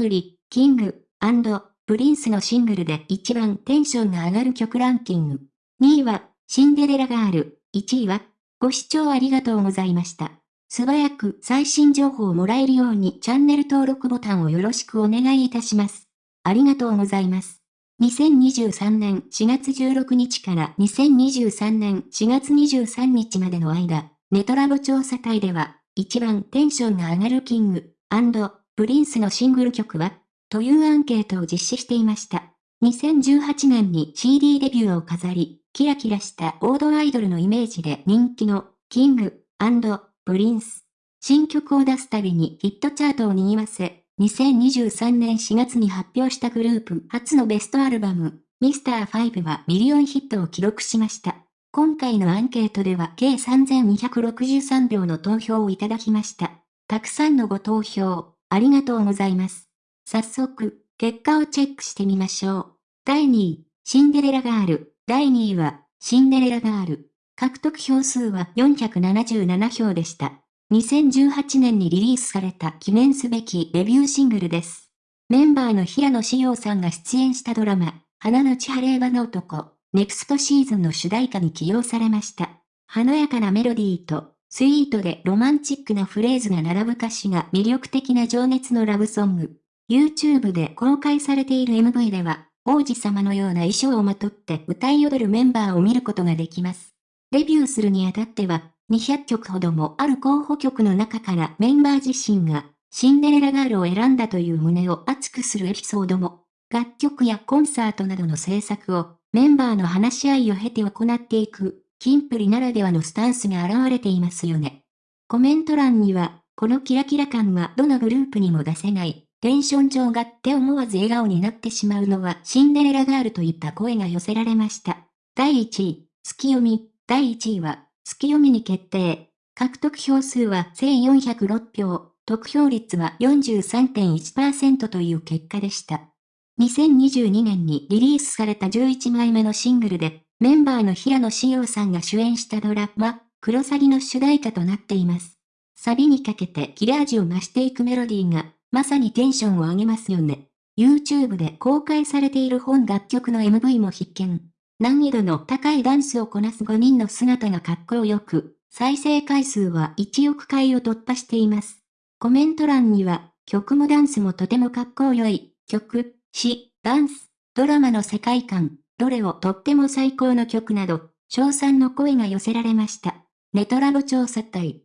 プリ、キング、プリンスのシングルで一番テンションが上がる曲ランキング。2位は、シンデレラガール。1位は、ご視聴ありがとうございました。素早く最新情報をもらえるようにチャンネル登録ボタンをよろしくお願いいたします。ありがとうございます。2023年4月16日から2023年4月23日までの間、ネトラボ調査隊では、一番テンションが上がるキング、プリンスのシングル曲は、というアンケートを実施していました。2018年に CD デビューを飾り、キラキラした王道アイドルのイメージで人気の King & Prince。新曲を出すたびにヒットチャートを賑わせ、2023年4月に発表したグループ初のベストアルバム、ミスター5はミリオンヒットを記録しました。今回のアンケートでは計3263票の投票をいただきました。たくさんのご投票、ありがとうございます。早速、結果をチェックしてみましょう。第2位、シンデレラガール。第2位は、シンデレラガール。獲得票数は477票でした。2018年にリリースされた記念すべきデビューシングルです。メンバーの平野紫耀さんが出演したドラマ、花の千晴れの男、ネクストシーズンの主題歌に起用されました。華やかなメロディーと、スイートでロマンチックなフレーズが並ぶ歌詞が魅力的な情熱のラブソング。YouTube で公開されている MV では、王子様のような衣装をまとって歌い踊るメンバーを見ることができます。デビューするにあたっては、200曲ほどもある候補曲の中からメンバー自身が、シンデレラガールを選んだという胸を熱くするエピソードも、楽曲やコンサートなどの制作を、メンバーの話し合いを経て行っていく、キンプリならではのスタンスが現れていますよね。コメント欄には、このキラキラ感はどのグループにも出せない、テンション上がって思わず笑顔になってしまうのはシンデレラガールといった声が寄せられました。第1位、月読み。第1位は、月読みに決定。獲得票数は1406票、得票率は43.1%という結果でした。2022年にリリースされた11枚目のシングルで、メンバーの平野紫耀さんが主演したドラマ、クロサギの主題歌となっています。サビにかけて切れ味を増していくメロディーがまさにテンションを上げますよね。YouTube で公開されている本楽曲の MV も必見。難易度の高いダンスをこなす5人の姿がかっこよく、再生回数は1億回を突破しています。コメント欄には、曲もダンスもとてもかっこよい、曲、詩、ダンス、ドラマの世界観、どれをとっても最高の曲など、賞賛の声が寄せられました。ネトラボ調査隊。